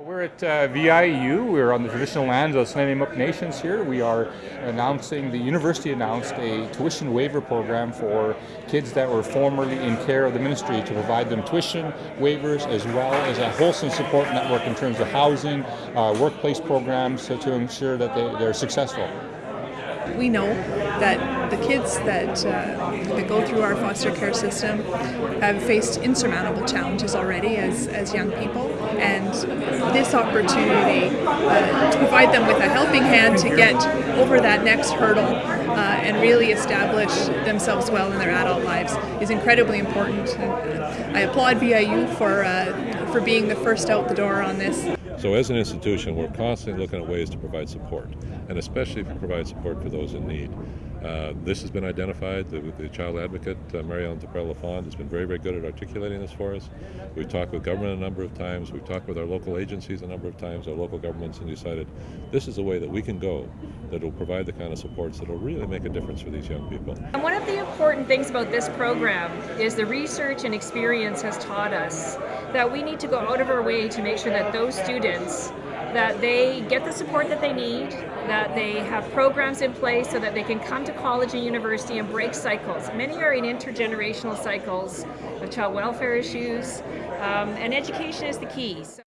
We're at uh, VIU. We're on the traditional lands of the Snuneymuxw Nations here. We are announcing, the university announced a tuition waiver program for kids that were formerly in care of the ministry to provide them tuition waivers as well as a wholesome support network in terms of housing, uh, workplace programs to, to ensure that they, they're successful. We know that the kids that, uh, that go through our foster care system have faced insurmountable challenges already as, as young people, and this opportunity uh, to provide them with a helping hand to get over that next hurdle uh, and really establish themselves well in their adult lives is incredibly important. And I applaud VIU for, uh, for being the first out the door on this. So as an institution, we're constantly looking at ways to provide support, and especially to provide support for those in need. Uh, this has been identified. The, the child advocate, uh, Mary-Ellen Lafond, has been very, very good at articulating this for us. We've talked with government a number of times. We've talked with our local agencies a number of times, our local governments, and decided this is a way that we can go that will provide the kind of supports that will really make a difference for these young people. And one of the important things about this program is the research and experience has taught us that we need to go out of our way to make sure that those students that they get the support that they need, that they have programs in place so that they can come to college and university and break cycles. Many are in intergenerational cycles of child welfare issues, um, and education is the key. So